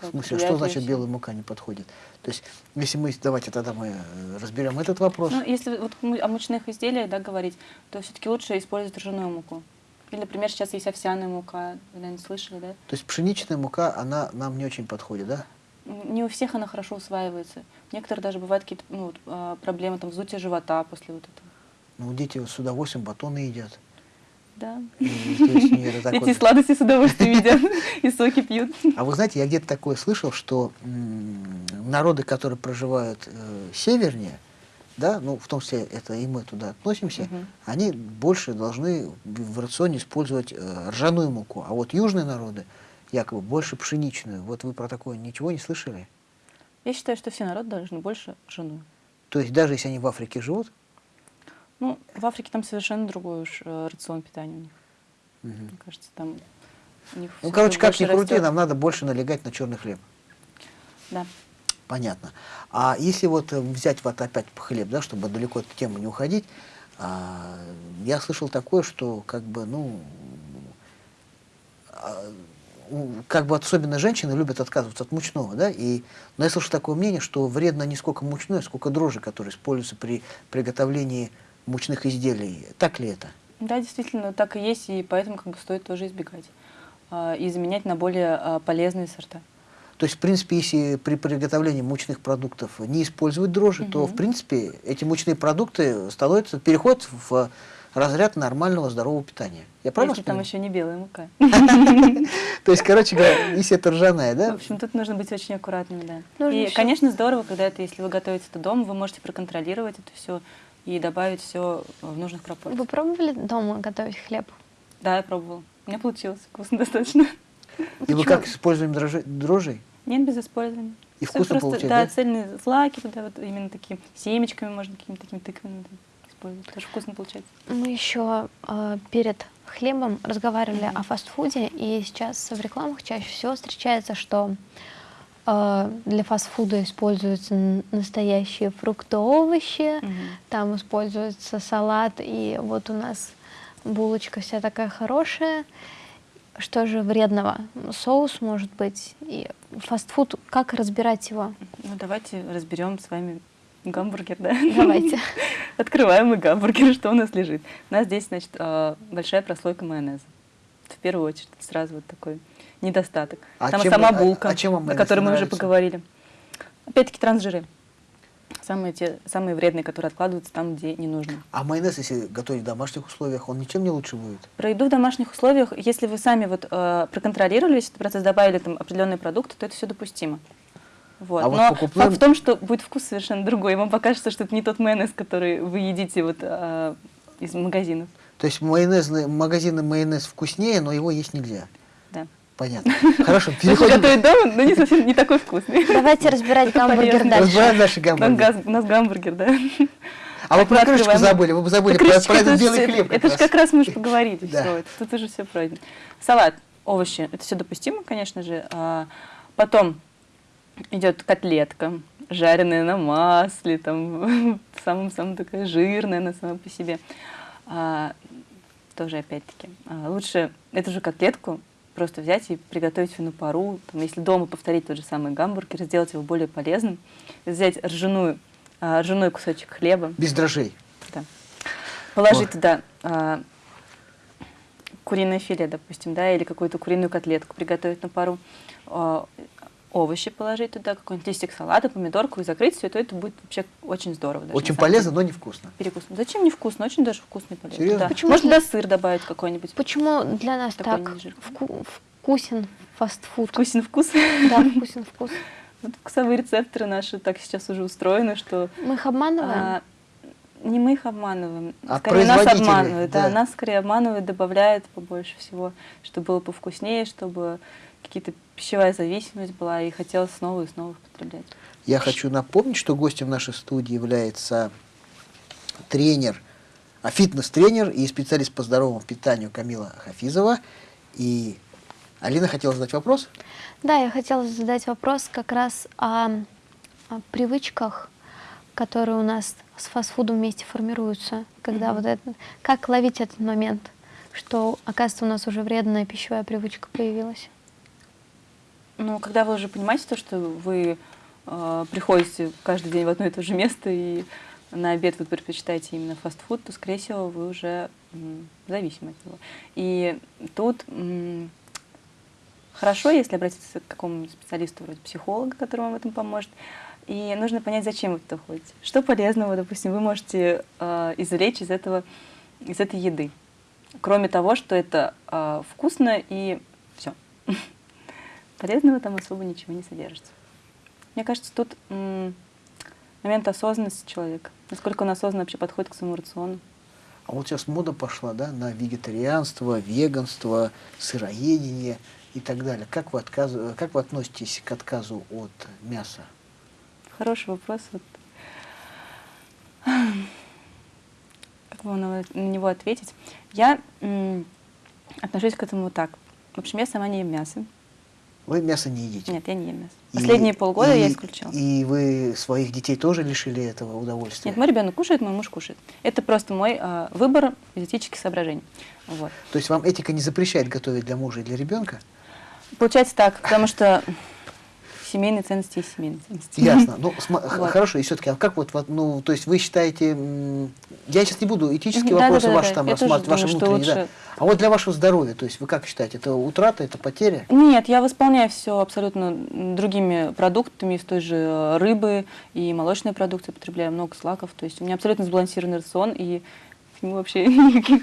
В смысле, что значит белая мука не подходит? То есть, если мы, давайте тогда мы э, разберем этот вопрос. Ну, если вот о мучных изделиях да, говорить, то все-таки лучше использовать ржаную муку. Или, например, сейчас есть овсяная мука, вы, наверное, слышали, да? То есть пшеничная мука, она нам не очень подходит, да? Не у всех она хорошо усваивается. Некоторые даже бывают какие-то ну, а, проблемы, там, вздутие живота после вот этого. Ну, дети с удовольствием батоны едят. Да. Эти сладости с удовольствием едят и соки пьют. А вы знаете, я где-то такое слышал, что народы, которые проживают э, севернее, да, ну, в том числе это и мы туда относимся, Мгм. они больше должны в рационе использовать э, ржаную муку. А вот южные народы якобы больше пшеничную. Вот вы про такое ничего не слышали? Я считаю, что все народы должны больше жену. То есть даже если они в Африке живут, Ну, в Африке там совершенно другой уж э, рацион питания у них. Мгм. Мне кажется, там у них ну, короче, как ни крути, нам надо больше налегать на черный хлеб. Да. Понятно. А если вот э, взять вот опять хлеб, да, чтобы далеко от темы не уходить, а, я слышал такое, что как бы, ну, а, как бы особенно женщины любят отказываться от мучного, да, и, но я слышал такое мнение, что вредно не сколько мучное, сколько дрожжи, которые используются при приготовлении мучных изделий. Так ли это? Да, действительно, так и есть, и поэтому как бы стоит тоже избегать. а, И заменять на более а, полезные сорта. То есть, в принципе, если при приготовлении мучных продуктов не использовать дрожжи, то, Мгм. в принципе, эти мучные продукты становятся, переходят в разряд нормального здорового питания. Я правильно Если там еще не белая мука. То есть, короче говоря, если это ржаная, В да? общем, тут нужно быть очень аккуратными, да. И, конечно, здорово, когда это, если вы готовите это дома, вы можете проконтролировать это все и добавить все в нужных пропорциях. Вы пробовали дома готовить хлеб? Да, я пробовала. У меня получилось вкусно достаточно. И вы как используем дрожжи, дрожжей? Нет, без использования. И вкусно просто, получать, да, да? цельные злаки туда вот именно такие семечками можно какими-то такими тыквами использовать. Тоже вкусно получается. Мы еще э, перед хлебом разговаривали о фастфуде, и сейчас в рекламах чаще всего встречается, что для фастфуда используются настоящие фрукты, овощи, там используется салат, и вот у нас булочка вся такая хорошая. Что же вредного? Соус может быть. И фастфуд, как разбирать его? Ну, давайте разберем с вами гамбургер, да? Давайте. Открываем мы гамбургер, что у нас лежит. У нас здесь, значит, а, большая прослойка майонеза. В первую очередь, сразу вот такой недостаток. А Там чем сама а- булка, а чем вам о которой мы уже поговорили. Опять-таки трансжиры. Самые, те, самые вредные, которые откладываются там, где не нужно. А майонез, если готовить в домашних условиях, он ничем не лучше будет? Про еду в домашних условиях, если вы сами вот, э, проконтролировали весь этот процесс, добавили там определенные продукты, то это все допустимо. Вот. А вот Но покупным- факт в том, что будет вкус совершенно другой. Вам покажется, что это не тот майонез, который вы едите вот, э, из магазинов. То есть майонезный, магазинный майонез вкуснее, но его есть нельзя. Да. Понятно. Хорошо, переходим. готовить дома, но не совсем не такой вкусный. Давайте разбирать гамбургер дальше. Разбираем наши У нас, гамбургеры. газ- у нас гамбургер, да. А вы про крышечку забыли, вы забыли про, этот это белый же- хлеб. Это же как раз мы уже поговорили. Тут уже все пройдено. Салат, овощи, это все допустимо, конечно же. А, Потом идет котлетка, жареная на масле, там самым-самым такая жирная она сама по себе. А, Тоже опять-таки. а, Лучше эту же котлетку просто взять и приготовить ее на пару. Там, если дома повторить тот же самый гамбургер, сделать его более полезным, взять ржаную, а, ржаной кусочек хлеба, Без дрожжей. да. Положить Ой. туда а, куриное филе, допустим, да, или какую-то куриную котлетку приготовить на пару, а, овощи положить туда, какой-нибудь листик салата, помидорку и закрыть все это, это будет вообще очень здорово. даже, Очень полезно, деле. но невкусно. Перекус. Зачем не вкусно? Очень даже вкусно и полезно. Серьезно? Да. Почему Можно туда сыр добавить какой-нибудь. Почему для нас Такой так вку- вкусен фастфуд? Вкусен вкус. Да, вкусен вкус. Вот вкусовые рецепторы наши так сейчас уже устроены, что Мы их обманываем? А, не мы их обманываем, А скорее нас обманывают. Да. да. нас скорее обманывают, добавляют побольше всего, чтобы было повкуснее, чтобы какие-то пищевая зависимость была и хотелось снова и снова их потреблять. Я хочу напомнить, что гостем нашей студии является тренер, а фитнес-тренер и специалист по здоровому питанию Камила Хафизова. И Алина хотела задать вопрос. Да, я хотела задать вопрос как раз о, о привычках, которые у нас с фастфудом вместе формируются. Когда вот это, как ловить этот момент, что, оказывается, у нас уже вредная пищевая привычка появилась? Ну, когда вы уже понимаете то, что вы э, приходите каждый день в одно и то же место и на обед вы предпочитаете именно фастфуд, то, скорее всего, вы уже м, зависимы от него. И тут м, хорошо, если обратиться к какому-нибудь специалисту, вроде психолога, который вам в этом поможет. И нужно понять, зачем вы туда ходите. Что полезного, допустим, вы можете э, извлечь из, этого, из этой еды. Кроме того, что это э, вкусно и все. Полезного там особо ничего не содержится. Мне кажется, тут момент осознанности человека. Насколько он осознанно вообще подходит к своему рациону. А вот сейчас мода пошла да, на вегетарианство, веганство, сыроедение и так далее. Как вы, отказ- как вы относитесь к отказу от мяса? Хороший вопрос. Вот. Как вам на него ответить? Я отношусь к этому так. В общем, я сама не ем мясо. Вы мясо не едите? Нет, я не ем мясо. И- Последние полгода и- я исключила. И вы своих детей тоже лишили этого удовольствия? Нет, мой ребенок кушает, мой муж кушает. Это просто мой а, выбор из этических соображений. Вот. То есть вам этика не запрещает готовить для мужа и для ребенка? Получается так, потому что семейные ценности есть семейные ценности. Ясно. Ну, Вот. хорошо, и все-таки, а как вот, ну, то есть вы считаете, я сейчас не буду этические да, вопросы да, да, ваши да. там рассматривать, ваши внутренние, да. лучше- А вот для вашего здоровья, то есть вы как считаете, это утрата, это потеря? Нет, я восполняю все абсолютно другими продуктами из той же э, рыбы и молочной продукции, потребляю много злаков. То есть у меня абсолютно сбалансированный рацион, и к нему вообще никаких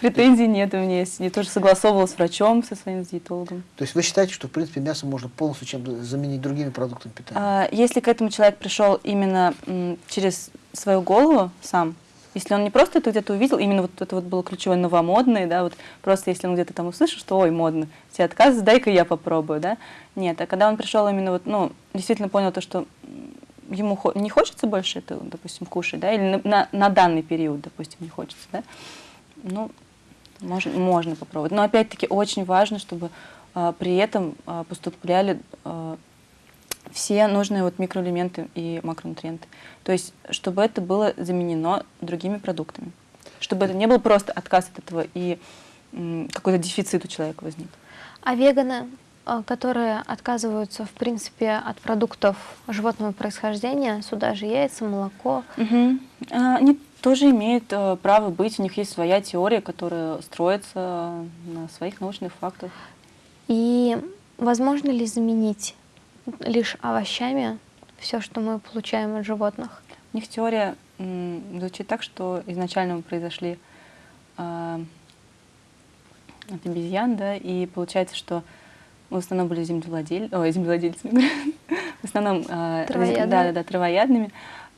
претензий нет у меня. есть. Я тоже согласовывала с врачом, со своим диетологом. То есть вы считаете, что, в принципе, мясо можно полностью чем заменить другими продуктами питания? А, Если к этому человек пришел именно через свою голову сам, Если он не просто это где-то увидел, именно вот это вот было ключевое новомодное, да, вот просто если он где-то там услышал, что ой, модно, все отказы, дай-ка я попробую, да. Нет, а когда он пришел именно вот, ну, действительно понял то, что ему не хочется больше это, допустим, кушать, да, или на, на, на данный период, допустим, не хочется, да, ну, можно, можно попробовать. Но опять-таки очень важно, чтобы а, при этом а, поступляли а, все нужные вот микроэлементы и макронутриенты. То есть, чтобы это было заменено другими продуктами. Чтобы это не был просто отказ от этого и какой-то дефицит у человека возник. А веганы, а, которые отказываются, в принципе, от продуктов животного происхождения, сюда же яйца, молоко. Угу. Они тоже имеют э, право быть, у них есть своя теория, которая строится на своих научных фактах. И возможно ли заменить лишь овощами все, что мы получаем от животных? У них теория звучит так, что изначально мы произошли э, от обезьян, да, и получается, что мы в основном были землевладель... Ой, землевладельцами, в основном э, травоядными. Да, да, да, травоядными,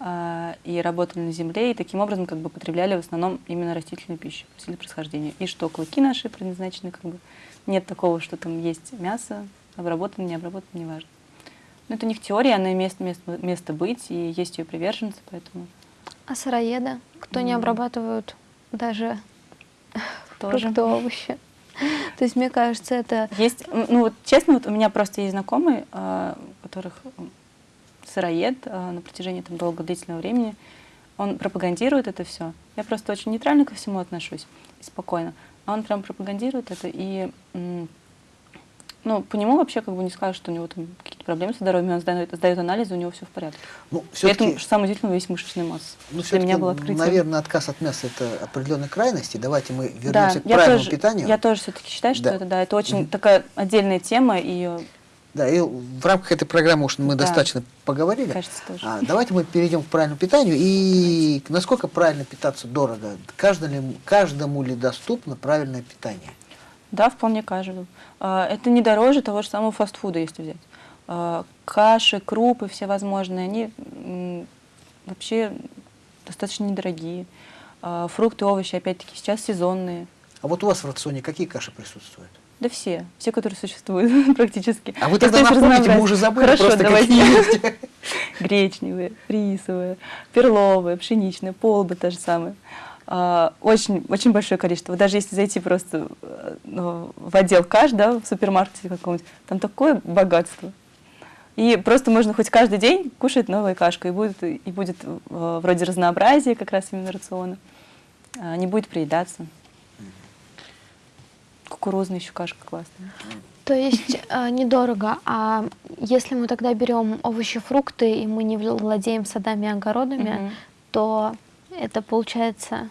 и работали на земле, и таким образом как бы потребляли в основном именно растительную пищу, растительное происхождения. И что клыки наши предназначены, как бы нет такого, что там есть мясо, обработано, не обработано, неважно. Но это у них теория, она имеет место, место быть, и есть ее приверженцы, поэтому... А сыроеды? Кто mm. не обрабатывают даже Тоже. фрукты, овощи? То есть, мне кажется, это... Есть, ну вот честно, вот у меня просто есть знакомый, а, у которых сыроед а, на протяжении там, долго длительного времени, он пропагандирует это все. Я просто очень нейтрально ко всему отношусь и спокойно. А он прям пропагандирует это, и ну, по нему вообще как бы не скажешь, что у него там какие-то проблемы с здоровьем, он сдает, сдает анализы, у него все в порядке. Ну, При этом, что самое удивительное, весь мышечная масса. Ну, Для меня было открытие. Наверное, отказ от мяса – это определенной крайности. Давайте мы вернемся да, к правильному тоже, питанию. Я тоже все-таки считаю, что да. это, да, это очень mm -hmm. такая отдельная тема, и да, и в рамках этой программы уж мы да. достаточно поговорили. Кажется, тоже. А, давайте мы перейдем к правильному питанию. И давайте. насколько правильно питаться дорого? Каждому ли, каждому ли доступно правильное питание? Да, вполне каждому. А, это не дороже того же самого фастфуда, если взять. А, каши, крупы всевозможные, они вообще достаточно недорогие. А, фрукты, овощи, опять-таки, сейчас сезонные. А вот у вас в рационе какие каши присутствуют? Да все, все, которые существуют практически. А вы тогда напомните, мы уже забыли Хорошо, просто давайте. Гречневые, рисовые, перловые, пшеничные, полбы то же самое. А, очень, очень большое количество. Даже если зайти просто э, ну, в отдел каш, да, в супермаркете каком-нибудь, там такое богатство. И просто можно хоть каждый день кушать новую кашку, и будет, и будет э, вроде разнообразия как раз именно рациона. А, не будет приедаться. Кукурузная еще кашка классная. То есть э, недорого, а если мы тогда берем овощи, фрукты, и мы не владеем садами и огородами, mm -hmm. то это получается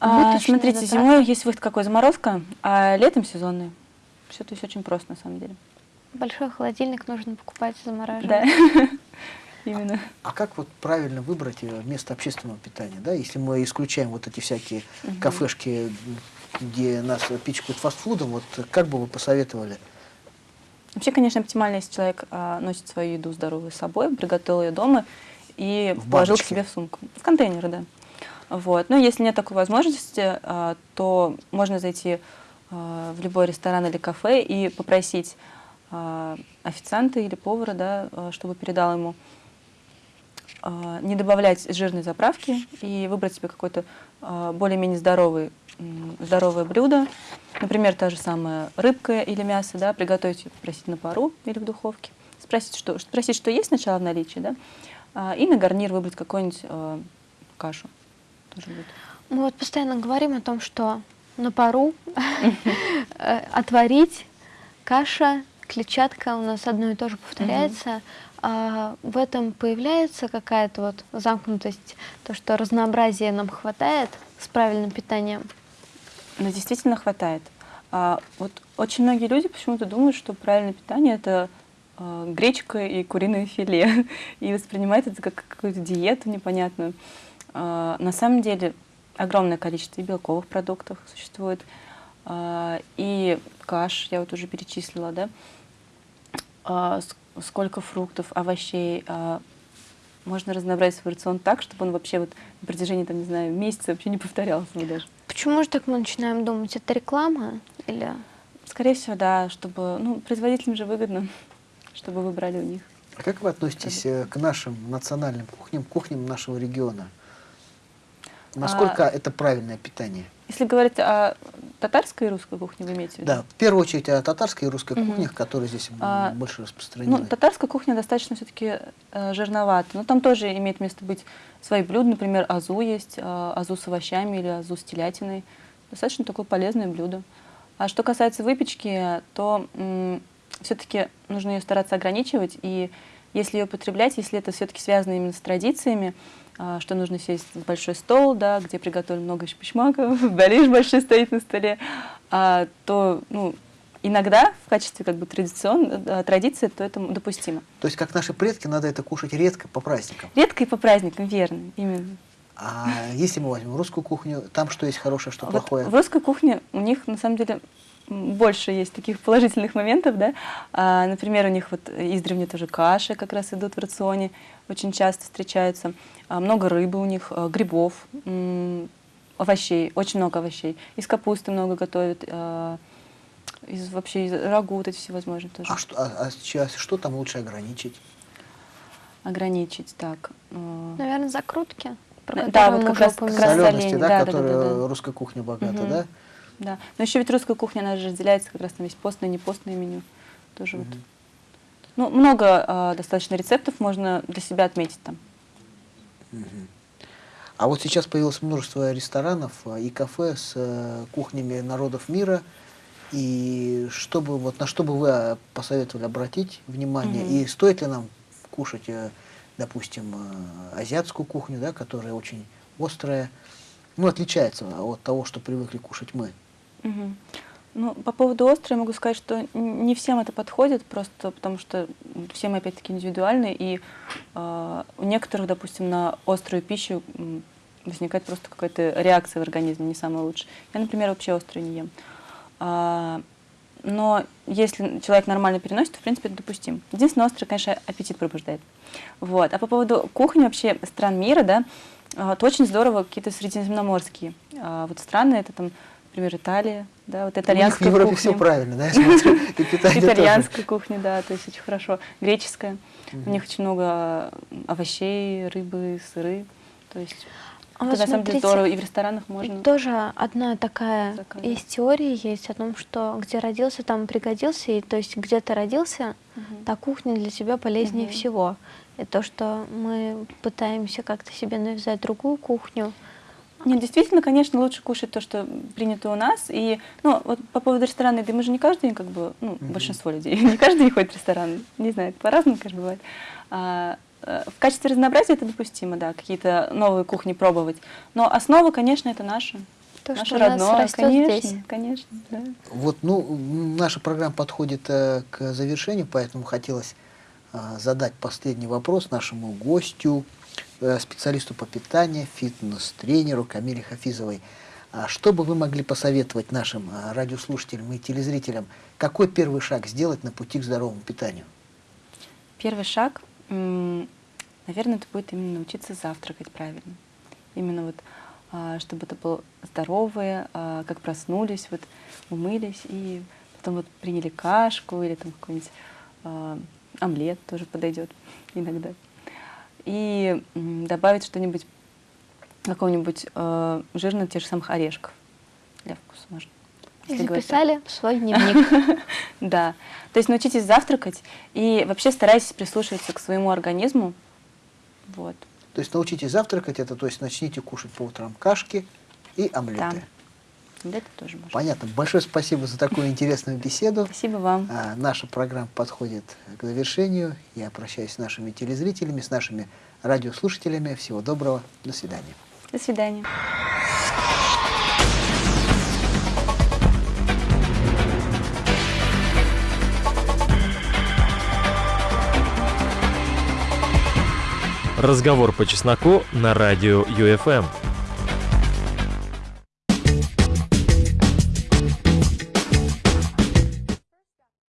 а, Смотрите, затраты. зимой есть выход какой заморозка, а летом сезонный. Все то есть очень просто на самом деле. Большой холодильник нужно покупать замораживать. Да, именно. А, а как вот правильно выбрать э, место общественного питания, да, если мы исключаем вот эти всякие угу. кафешки, где нас пичкают фастфудом, вот как бы вы посоветовали? Вообще, конечно, оптимально, если человек а, носит свою еду здоровую с собой, приготовил ее дома и в положил баночке. к себе в сумку. В контейнеры, да. Вот. Но если нет такой возможности, а, то можно зайти а, в любой ресторан или кафе и попросить а, официанта или повара, да, чтобы передал ему не добавлять жирной заправки и выбрать себе какое-то более-менее здоровый, здоровое блюдо. Например, та же самая рыбка или мясо, да, приготовить попросить на пару или в духовке. Спросить, что, спросить, что есть сначала в наличии, да, и на гарнир выбрать какую-нибудь кашу тоже будет? Мы вот постоянно говорим о том, что на пару э, отварить каша, клетчатка у нас одно и то же повторяется. А в этом появляется какая-то вот замкнутость, то, что разнообразия нам хватает с правильным питанием? Ну, действительно хватает. А, вот очень многие люди почему-то думают, что правильное питание – это а, гречка и куриное филе, и воспринимают это как какую-то диету непонятную. А, на самом деле огромное количество и белковых продуктов существует, а, и каш, я вот уже перечислила, да, а, сколько фруктов, овощей, можно разнообразить свой рацион так, чтобы он вообще вот на протяжении, там, не знаю, месяца вообще не повторялся даже. Почему же так мы начинаем думать? Это реклама или... Скорее всего, да, чтобы, ну, производителям же выгодно, чтобы вы брали у них. А как вы относитесь э, к нашим национальным кухням, кухням нашего региона? Насколько А, это правильное питание? Если говорить о татарской и русской кухне, вы имеете в виду? Да, в первую очередь о татарской и русской Мгм. кухнях, которые здесь А, больше распространены. Ну, татарская кухня достаточно все-таки э, жирновата. Но там тоже имеет место быть свои блюда. Например, азу есть, э, азу с овощами или азу с телятиной. Достаточно такое полезное блюдо. А что касается выпечки, то все-таки нужно ее стараться ограничивать. И если ее потреблять, если это все-таки связано именно с традициями, что нужно сесть за большой стол, да, где приготовлено много шпишмаков, балиш большой стоит на столе, а, то ну, иногда в качестве как бы традицион, э, традиции, то это допустимо. То есть, как наши предки, надо это кушать редко по праздникам. Редко и по праздникам, верно, именно. А если мы возьмем русскую кухню, там что есть хорошее, что Вот плохое? в русской кухне у них на самом деле больше есть таких положительных моментов, да. А, например, у них вот издревле тоже каши как раз идут в рационе, очень часто встречаются. А, много рыбы у них, а, грибов, овощей, очень много овощей. Из капусты много готовят, а, из вообще из рагу вот эти всевозможные тоже. А что, а- а сейчас что там лучше ограничить? Ограничить так. Наверное, закрутки, про Да, вот как раз- как раз Солености, соленья, да, да, да, которые да, да. русская кухня богата, Мгм. да? Да. Но еще ведь русская кухня, она же разделяется как раз там есть постное непостное меню. Тоже вот. Ну, много а, достаточно рецептов можно для себя отметить там. А вот сейчас появилось множество ресторанов а, и кафе с э, кухнями народов мира. И что бы, вот, на что бы вы а, посоветовали обратить внимание? Мгм. И стоит ли нам кушать, э, допустим, э, азиатскую кухню, да, которая очень острая, ну, отличается от того, что привыкли кушать мы? Мгм. Ну, по поводу острой могу сказать, что не всем это подходит, просто потому что все мы опять-таки индивидуальны, и а, у некоторых, допустим, на острую пищу возникает просто какая-то реакция в организме, не самая лучшая. Я, например, вообще острое не ем. А, но если человек нормально переносит, то, в принципе, это допустим. Единственное, острое, конечно, аппетит пробуждает. Вот. А по поводу кухни вообще стран мира, да, то очень здорово какие-то средиземноморские а, вот страны, это там, например, Италия, да, вот У них в итальянская Европе кухня. все правильно, да, я смотрю, и питание тоже. Итальянская кухня, да, то есть очень хорошо. Греческая. У них очень много овощей, рыбы, сыры. То есть А это вот на самом деле здорово. И в ресторанах можно. тоже одна такая заказать. из теории есть о том, что где родился, там пригодился, и то есть где ты родился, Мгм. та кухня для тебя полезнее Мгм. всего. И то, что мы пытаемся как-то себе навязать другую кухню, Нет, действительно, конечно, лучше кушать то, что принято у нас. И, ну, вот по поводу ресторана еды, мы же не каждый день, как бы, ну, Мгм. большинство людей, не каждый день ходит в ресторан. Не знаю, это по-разному, конечно, бывает. А, э, в качестве разнообразия это допустимо, да, какие-то новые кухни пробовать. Но основа, конечно, это наша. то, наше что у нас родное, растет конечно, здесь. конечно, да. Вот, ну, наша программа подходит э, к завершению, поэтому хотелось а, задать последний вопрос нашему гостю, э, специалисту по питанию, фитнес-тренеру Камиле Хафизовой. А что бы вы могли посоветовать нашим а, радиослушателям и телезрителям? Какой первый шаг сделать на пути к здоровому питанию? Первый шаг, наверное, это будет именно научиться завтракать правильно. Именно вот, а, чтобы это было здоровое, а, как проснулись, вот умылись и потом вот приняли кашку или там какой-нибудь омлет тоже подойдет иногда. И добавить что-нибудь, какого-нибудь а, жирного тех же самых орешков для вкуса можно. И если говорить записали в свой дневник. Да. То есть научитесь завтракать и вообще старайтесь прислушиваться к своему организму. Вот. То есть научитесь завтракать, это то есть начните кушать по утрам кашки и омлеты. Да. Это тоже можно. Понятно. Большое спасибо за такую интересную беседу. Спасибо вам. А, наша программа подходит к завершению. Я прощаюсь с нашими телезрителями, с нашими радиослушателями. Всего доброго. До свидания. До свидания. Разговор по чесноку на радио ЮФМ.